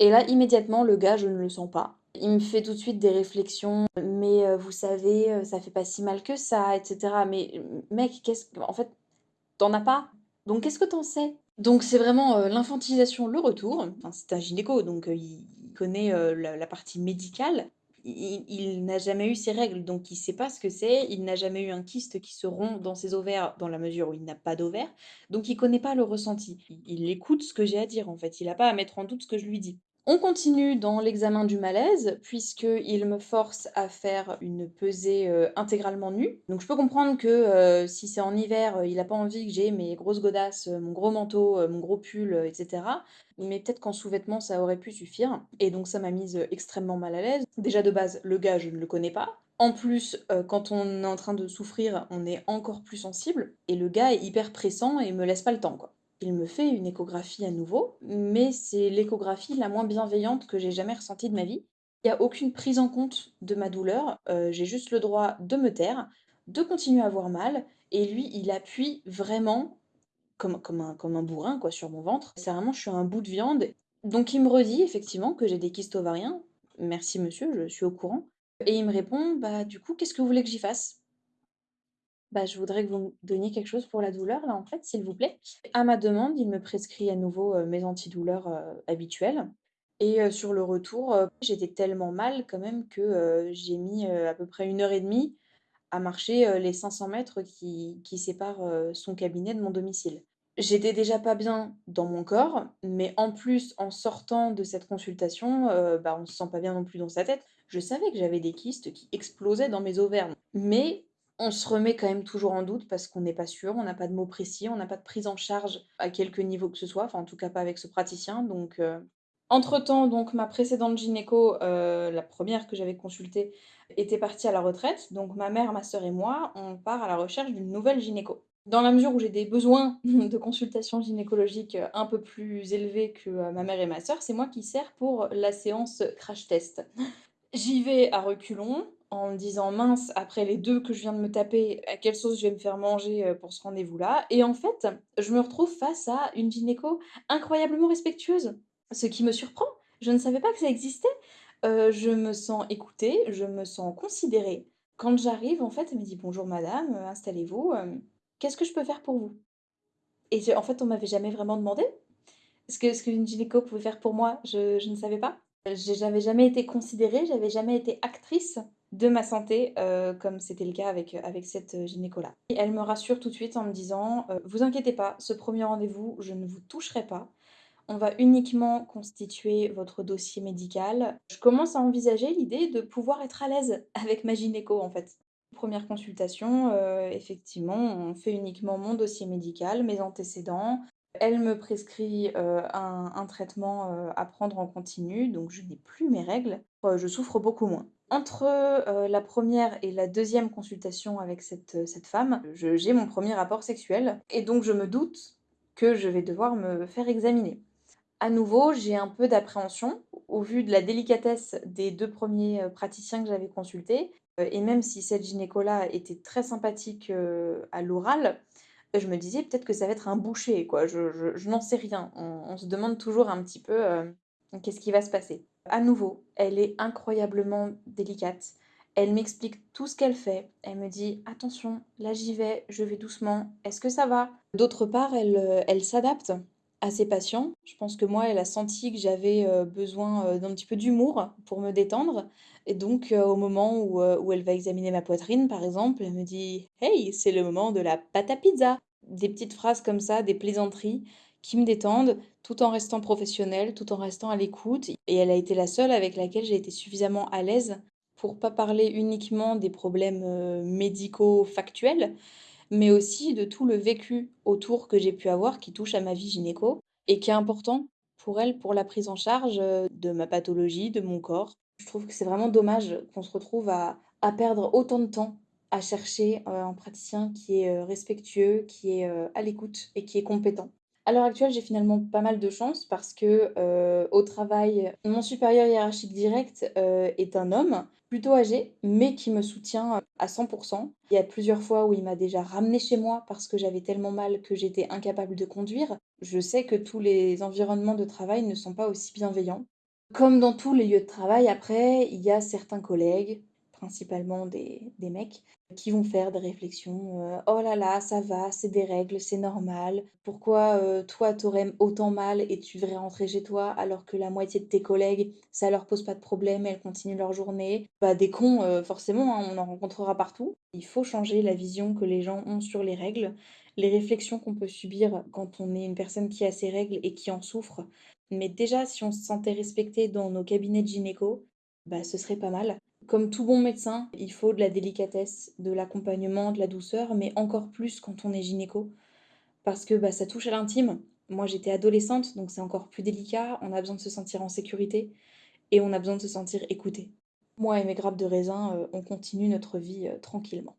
Et là, immédiatement, le gars, je ne le sens pas. Il me fait tout de suite des réflexions, mais heu, vous savez, heu, ça fait pas si mal que ça et cetera. Mais mec, qu'est-ce que en fait, tu en as pas, donc qu'est-ce que tu en sais? Donc c'est vraiment, heu, l'infantilisation, le retour. Enfin, c'est un gynéco, donc il connaît, la partie médicale. Il n'a jamais eu ses règles, donc il sait pas ce que c'est. Il n'a jamais eu un kyste qui se rompt dans ses ovaires, dans la mesure où il n'a pas d'ovaires, donc il connaît pas le ressenti. Il il écoute ce que j'ai à dire, en fait, il a pas à mettre en doute ce que je lui dis. On continue dans l'examen du malaise, puisqu'il me force à faire une pesée, heu, intégralement nue. Donc je peux comprendre que, heu, si c'est en hiver, heu, il a pas envie que j'ai mes grosses godasses, mon gros manteau, mon gros pull, heu, et cetera. Mais peut-être qu'en sous-vêtements, ça aurait pu suffire et donc ça m'a mise, extrêmement mal à l'aise. Déjà de base, le gars, je ne le connais pas. En plus, quand on est en train de souffrir, on est encore plus sensible et le gars est hyper pressant et me laisse pas le temps, quoi. Il me fait une échographie à nouveau, mais c'est l'échographie la moins bienveillante que j'ai jamais ressentie de ma vie. Il y a aucune prise en compte de ma douleur, heu, j'ai juste le droit de me taire, de continuer à avoir mal et lui, il appuie vraiment comme comme un comme un bourrin quoi sur mon ventre. C'est vraiment je suis un bout de viande. Donc il me redit effectivement que j'ai des kystes ovariens. «Merci monsieur, je suis au courant» et il me répond: «Bah, du coup, qu'est-ce que vous voulez que j'y fasse?» Bah, je voudrais que vous me donniez quelque chose pour la douleur là, en fait, s'il vous plaît. À ma demande, il me prescrit à nouveau, heu, mes antidouleurs, heu, habituels et heu, sur le retour, heu, j'étais tellement mal quand même que, j'ai mis, à peu près 1 heure et demie à marcher, les 500 mètres qui qui séparent, son cabinet de mon domicile. J'étais déjà pas bien dans mon corps, mais en plus, en sortant de cette consultation, bah, on se sent pas bien non plus dans sa tête. Je savais que j'avais des kystes qui explosaient dans mes ovaires, mais on se remet quand même toujours en doute parce qu'on n'est pas sûr, on n'a pas de mots précis, on n'a pas de prise en charge à quelque niveau que ce soit, enfin en tout cas pas avec ce praticien donc heu, entre-temps donc ma précédente gynéco, heu, la première que j'avais consultée était partie à la retraite, donc ma mère, ma sœur et moi, on part à la recherche d'une nouvelle gynéco. Dans la mesure où j'ai des besoins de consultation gynécologique, heu, un peu plus élevés que, ma mère et ma sœur, c'est moi qui sers pour la séance crash test. J'y vais à reculons, en me disant: «Mince, après les 2 que je viens de me taper, à quelle sauce je vais me faire manger, heu, pour ce rendez-vous-là?» et en fait, je me retrouve face à une gynéco incroyablement respectueuse, ce qui me surprend. Je ne savais pas que ça existait. Heu, je me sens écoutée, je me sens considérée. Quand j'arrive, en fait, elle me dit: «Bonjour madame, heu, installez-vous, qu'est-ce que je peux faire pour vous?» et en fait, on m'avait jamais vraiment demandé ce que ce qu'une gynéco pouvait faire pour moi, je je ne savais pas. J'avais jamais été considérée, j'avais jamais été actrice de ma santé, heu, comme c'était le cas avec, avec cette, heu, gynéco-là. Elle me rassure tout de suite en me disant, heu: «Vous inquiétez pas, ce premier rendez-vous, je ne vous toucherai pas. On va uniquement constituer votre dossier médical». Je commence à envisager l'idée de pouvoir être à l'aise avec ma gynéco, en fait. Première consultation, effectivement, on fait uniquement mon dossier médical, mes antécédents. Elle me prescrit, heu, un traitement, heu, à prendre en continu, donc je n'ai plus mes règles. Heu, je souffre beaucoup moins. Entre, la première et la deuxième consultation avec cette, femme, j'ai mon premier rapport sexuel et donc je me doute que je vais devoir me faire examiner. À nouveau, j'ai un peu d'appréhension au vu de la délicatesse des 2 premiers praticiens que j'avais consultés, et même si cette gynéco-là était très sympathique, à l'oral, je me disais: «Peut-être que ça va être un boucher», quoi. Je je je n'en sais rien. On on se demande toujours un petit peu, hem, qu'est-ce qui va se passer? À nouveau, elle est incroyablement délicate. Elle m'explique tout ce qu'elle fait. Elle me dit: «Attention, là j'y vais, je vais doucement. Est-ce que ça va?» d'autre part, elle, heu, elle s'adapte à ses patients. Je pense que moi, elle a senti que j'avais, heu, besoin, heu, d'un petit peu d'humour pour me détendre et donc heu, au moment où, où elle va examiner ma poitrine, par exemple, elle me dit: «Hey, c'est le moment de la pâte à pizza!» des petites phrases comme ça, des plaisanteries qui me détendent, tout en restant professionnelle, tout en restant à l'écoute et elle a été la seule avec laquelle j'ai été suffisamment à l'aise pour pas parler uniquement des problèmes, médicaux factuels, mais aussi de tout le vécu autour que j'ai pu avoir qui touche à ma vie gynéco et qui est important pour elle, pour la prise en charge, heu, de ma pathologie, de mon corps. Je trouve que c'est vraiment dommage qu'on se retrouve à à perdre autant de temps à chercher, heu, un praticien qui est, heu, respectueux, qui est, à l'écoute et qui est compétent. À l'heure actuelle, j'ai finalement pas mal de chance parce que, heu, au travail, mon supérieur hiérarchique direct, heu, est un homme plutôt âgé, mais qui me soutient, à 100% Il y a plusieurs fois où il m'a déjà ramenée chez moi parce que j'avais tellement mal que j'étais incapable de conduire. Je sais que tous les environnements de travail ne sont pas aussi bienveillants. Comme dans tous les lieux de travail, après, il y a certains collègues, principalement des des mecs, qui vont faire des réflexions, heu: «Oh là là, ça va, c'est des règles, c'est normal. Pourquoi, heu, toi, tu aurais autant mal et tu devrais rentrer chez toi alors que la moitié de tes collègues, ça leur pose pas de problème, elles continuent leur journée?» bah, des cons, heu, forcément, hein, on en rencontrera partout. Il faut changer la vision que les gens ont sur les règles, les réflexions qu'on peut subir quand on est une personne qui a ses règles et qui en souffre. Mais déjà, si on se sentait respecté dans nos cabinets de gynéco, bah, ce serait pas mal. Comme tout bon médecin, il faut de la délicatesse, de l'accompagnement, de la douceur, mais encore plus quand on est gynéco, parce que, bah, ça touche à l'intime. Moi, j'étais adolescente, donc c'est encore plus délicat. On a besoin de se sentir en sécurité et on a besoin de se sentir écouté. Moi et mes grappes de raisin, heu, on continue notre vie, heu, tranquillement.